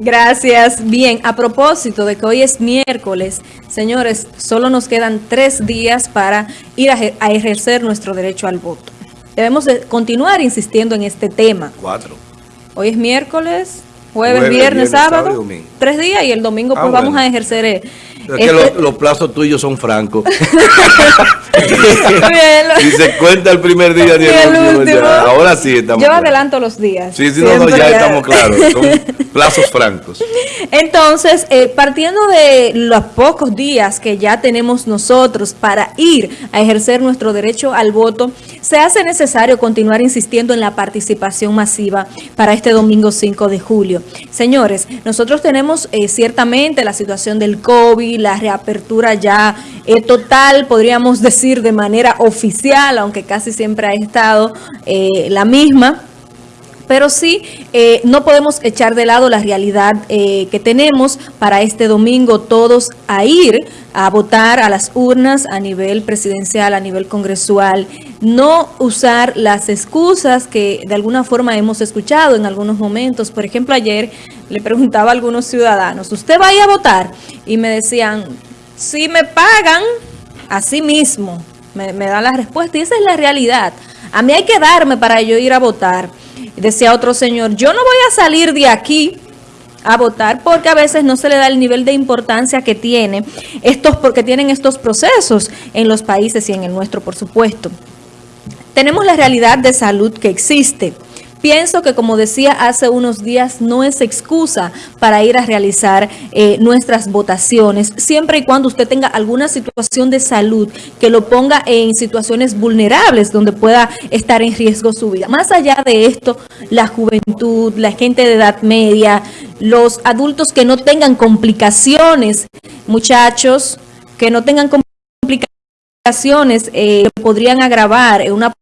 Gracias. Bien, a propósito de que hoy es miércoles, señores, solo nos quedan tres días para ir a, ejercer nuestro derecho al voto. Debemos continuar insistiendo en este tema. Cuatro. Hoy es miércoles, jueves, viernes, sábado, tres días y el domingo pues ah, vamos a ejercer eh, es que este- los, plazos tuyos son francos. y se cuenta el primer día ni el, último. Ahora sí estamos Yo adelanto los días. Sí, sí, no, ya, estamos claros. Son plazos francos. Entonces, eh, partiendo de los pocos días que ya tenemos nosotros para ir a ejercer nuestro derecho al voto, se hace necesario continuar insistiendo en la participación masiva para este domingo 5 de julio. Señores, nosotros tenemos eh, ciertamente la situación del COVID, la reapertura ya eh, total, podríamos decir de manera oficial, aunque casi siempre ha estado eh, la misma pero sí eh, no podemos echar de lado la realidad que tenemos para este domingo todos a ir a votar a las urnas a nivel presidencial, a nivel congresual, no usar las excusas que de alguna forma hemos escuchado en algunos momentos. Por ejemplo, ayer le preguntaba a algunos ciudadanos, ¿usted va a ir a votar? Y me decían, si me pagan, así mismo, me, me dan la respuesta. Y esa es la realidad. A mí hay que darme para yo ir a votar. Decía otro señor, yo no voy a salir de aquí a votar porque a veces no se le da el nivel de importancia que tiene estos porque tienen estos procesos en los países y en el nuestro, por supuesto. Tenemos la realidad de salud que existe. Pienso que, como decía hace unos días, no es excusa para ir a realizar eh, nuestras votaciones, siempre y cuando usted tenga alguna situación de salud que lo ponga en situaciones vulnerables donde pueda estar en riesgo su vida. Más allá de esto, la juventud, la gente de edad media, los adultos que no tengan complicaciones, muchachos que no tengan complicaciones, eh, podrían agravar una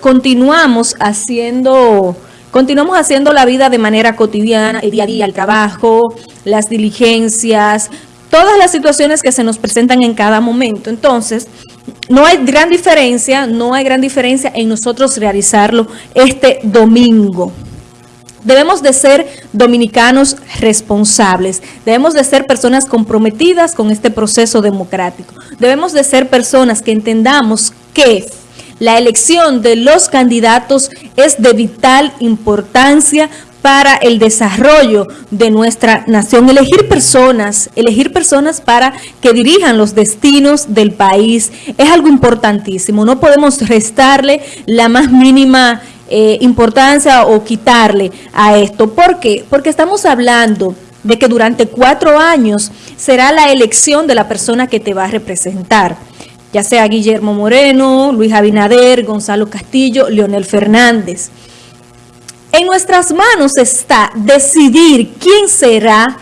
continuamos haciendo... Continuamos haciendo la vida de manera cotidiana, el día a día, el trabajo, las diligencias, todas las situaciones que se nos presentan en cada momento. Entonces, no hay gran diferencia, no hay gran diferencia en nosotros realizarlo este domingo. Debemos de ser dominicanos responsables, debemos de ser personas comprometidas con este proceso democrático. Debemos de ser personas que entendamos que la elección de los candidatos es de vital importancia para el desarrollo de nuestra nación. Elegir personas, elegir personas para que dirijan los destinos del país es algo importantísimo. No podemos restarle la más mínima eh, importancia o quitarle a esto. ¿Por qué? Porque estamos hablando de que durante cuatro años será la elección de la persona que te va a representar ya sea Guillermo Moreno, Luis Abinader, Gonzalo Castillo, Leonel Fernández. En nuestras manos está decidir quién será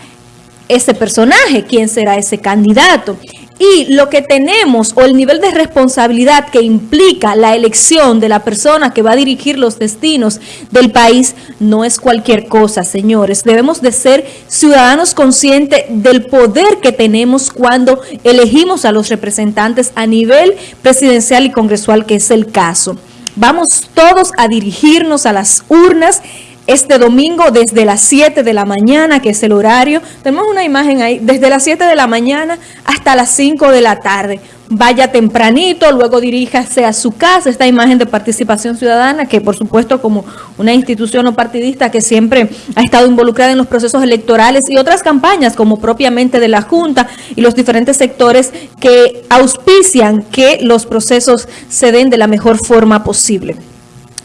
ese personaje, quién será ese candidato y lo que tenemos o el nivel de responsabilidad que implica la elección de la persona que va a dirigir los destinos del país no es cualquier cosa, señores. Debemos de ser ciudadanos conscientes del poder que tenemos cuando elegimos a los representantes a nivel presidencial y congresual, que es el caso. Vamos todos a dirigirnos a las urnas este domingo desde las 7 de la mañana, que es el horario. Tenemos una imagen ahí, desde las 7 de la mañana hasta las 5 de la tarde. Vaya tempranito, luego diríjase a su casa. Esta imagen de participación ciudadana, que por supuesto como una institución no partidista que siempre ha estado involucrada en los procesos electorales y otras campañas, como propiamente de la Junta y los diferentes sectores que auspician que los procesos se den de la mejor forma posible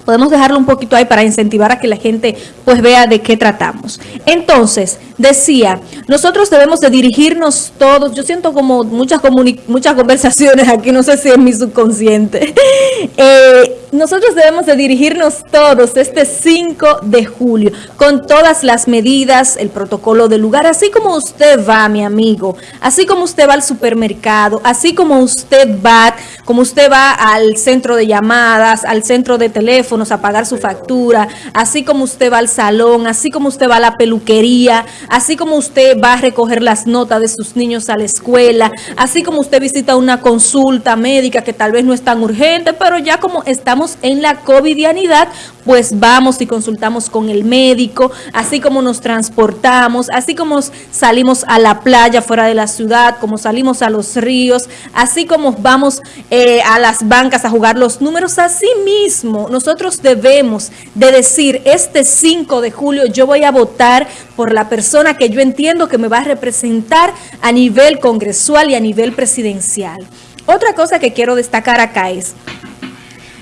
podemos dejarlo un poquito ahí para incentivar a que la gente pues vea de qué tratamos. Entonces, decía, nosotros debemos de dirigirnos todos, yo siento como muchas, muchas conversaciones aquí, no sé si es mi subconsciente, eh, nosotros debemos de dirigirnos todos este 5 de julio con todas las medidas, el protocolo del lugar, así como usted va, mi amigo, así como usted va al supermercado, así como usted va, como usted va al centro de llamadas, al centro de teléfono, teléfonos a pagar su factura, así como usted va al salón, así como usted va a la peluquería, así como usted va a recoger las notas de sus niños a la escuela, así como usted visita una consulta médica que tal vez no es tan urgente, pero ya como estamos en la covidianidad, pues vamos y consultamos con el médico, así como nos transportamos, así como salimos a la playa fuera de la ciudad, como salimos a los ríos, así como vamos eh, a las bancas a jugar los números, así mismo nosotros debemos de decir, este 5 de julio yo voy a votar por la persona que yo entiendo que me va a representar a nivel congresual y a nivel presidencial. Otra cosa que quiero destacar acá es,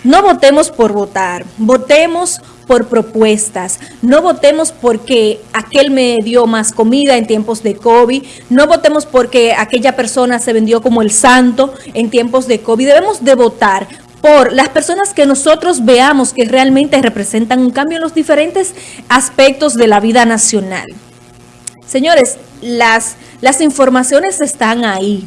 no votemos por votar, votemos por propuestas. No votemos porque aquel me dio más comida en tiempos de COVID. No votemos porque aquella persona se vendió como el santo en tiempos de COVID. Debemos de votar por las personas que nosotros veamos que realmente representan un cambio en los diferentes aspectos de la vida nacional. Señores, las, las informaciones están ahí.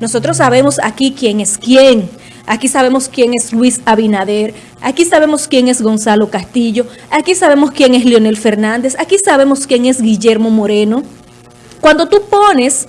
Nosotros sabemos aquí quién es quién. Aquí sabemos quién es Luis Abinader, aquí sabemos quién es Gonzalo Castillo, aquí sabemos quién es Leonel Fernández, aquí sabemos quién es Guillermo Moreno. Cuando tú pones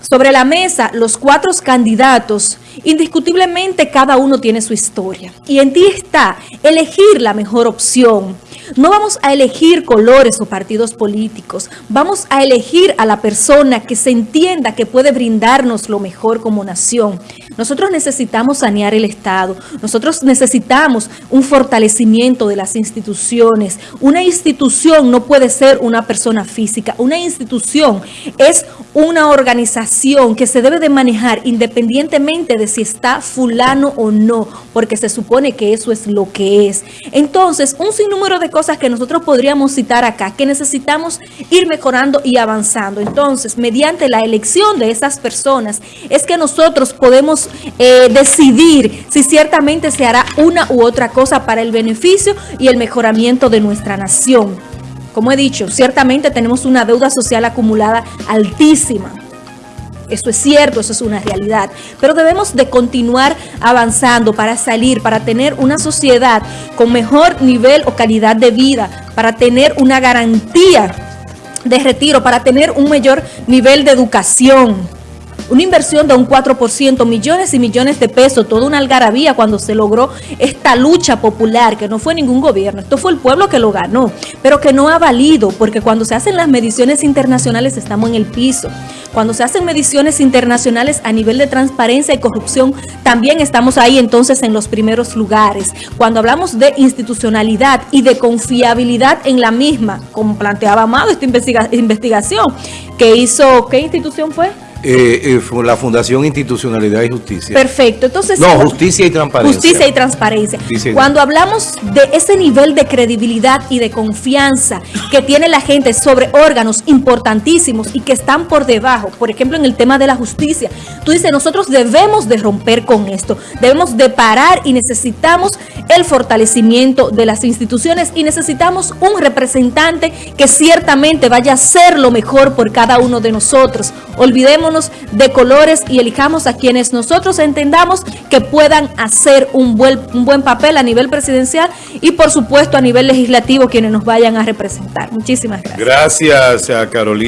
sobre la mesa los cuatro candidatos, indiscutiblemente cada uno tiene su historia. Y en ti está elegir la mejor opción. No vamos a elegir colores o partidos políticos, vamos a elegir a la persona que se entienda que puede brindarnos lo mejor como nación. Nosotros necesitamos sanear el Estado, nosotros necesitamos un fortalecimiento de las instituciones. Una institución no puede ser una persona física, una institución es una organización que se debe de manejar independientemente de si está fulano o no, porque se supone que eso es lo que es. Entonces, un sinnúmero de cosas que nosotros podríamos citar acá, que necesitamos ir mejorando y avanzando. Entonces, mediante la elección de esas personas, es que nosotros podemos eh, decidir si ciertamente se hará una u otra cosa para el beneficio y el mejoramiento de nuestra nación. Como he dicho, ciertamente tenemos una deuda social acumulada altísima. Eso es cierto, eso es una realidad. Pero debemos de continuar avanzando para salir, para tener una sociedad con mejor nivel o calidad de vida, para tener una garantía de retiro, para tener un mayor nivel de educación una inversión de un 4%, millones y millones de pesos, toda una algarabía cuando se logró esta lucha popular, que no fue ningún gobierno, esto fue el pueblo que lo ganó, pero que no ha valido, porque cuando se hacen las mediciones internacionales estamos en el piso. Cuando se hacen mediciones internacionales a nivel de transparencia y corrupción, también estamos ahí entonces en los primeros lugares. Cuando hablamos de institucionalidad y de confiabilidad en la misma, como planteaba Amado esta investigación que hizo, ¿qué institución fue? Eh, eh, la Fundación Institucionalidad y Justicia. Perfecto. Entonces, no, justicia y transparencia. Justicia y transparencia. Cuando hablamos de ese nivel de credibilidad y de confianza que tiene la gente sobre órganos importantísimos y que están por debajo, por ejemplo, en el tema de la justicia, tú dices, nosotros debemos de romper con esto, debemos de parar y necesitamos el fortalecimiento de las instituciones y necesitamos un representante que ciertamente vaya a ser lo mejor por cada uno de nosotros. Olvidemos de colores y elijamos a quienes nosotros entendamos que puedan hacer un buen, un buen papel a nivel presidencial y por supuesto a nivel legislativo quienes nos vayan a representar. Muchísimas gracias. Gracias a Carolina.